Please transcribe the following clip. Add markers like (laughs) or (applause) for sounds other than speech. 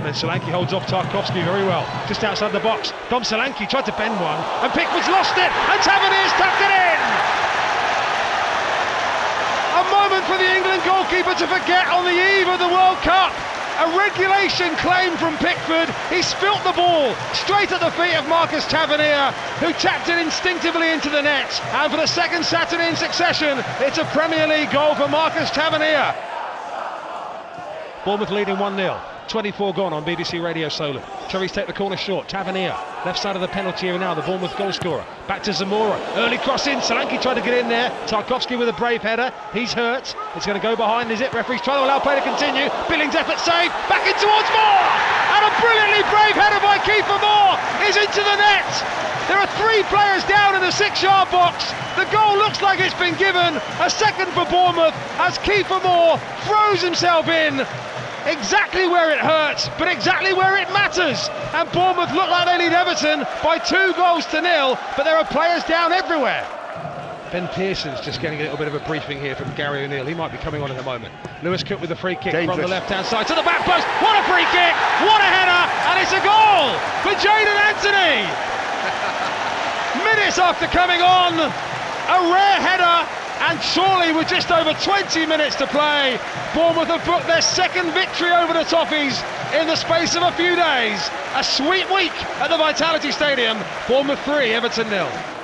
And then Solanke holds off Tarkowski very well, just outside the box. Dom Solanke tried to bend one, and Pickford's lost it, and Tavernier's tucked it in! A moment for the England goalkeeper to forget on the eve of the World Cup. A regulation claim from Pickford. He spilt the ball straight at the feet of Marcus Tavernier, who tapped it instinctively into the net. And for the second Saturday in succession, it's a Premier League goal for Marcus Tavernier. Bournemouth leading 1 0. 24 gone on BBC Radio Solent. Cherries take the corner short. Tavernier, left side of the penalty area now, the Bournemouth goal scorer. Back to Zemura. Early cross in. Solanke tried to get in there. Tarkowski with a brave header. He's hurt. It's going to go behind, is it? Referee's trying to allow play to continue. Billing's effort save. Back in towards Moore. And a brilliantly brave header by Kiefer Moore is into the net. There are three players down in the six-yard box. The goal looks like it's been given. A second for Bournemouth as Kiefer Moore throws himself in exactly where it hurts, but exactly where it matters. And Bournemouth look like they lead Everton by two goals to nil, but there are players down everywhere. Ben Pearson's just getting a little bit of a briefing here from Gary O'Neil. He might be coming on in a moment. Lewis Cook with a free kick Dangerous. from the left-hand side to the back post. What a free kick! What a header! And it's a goal for Jaidon Anthony. (laughs) Minutes after coming on, a rare header and surely with just over 20 minutes to play, Bournemouth have booked their second victory over the Toffees in the space of a few days. A sweet week at the Vitality Stadium. Bournemouth 3, Everton nil.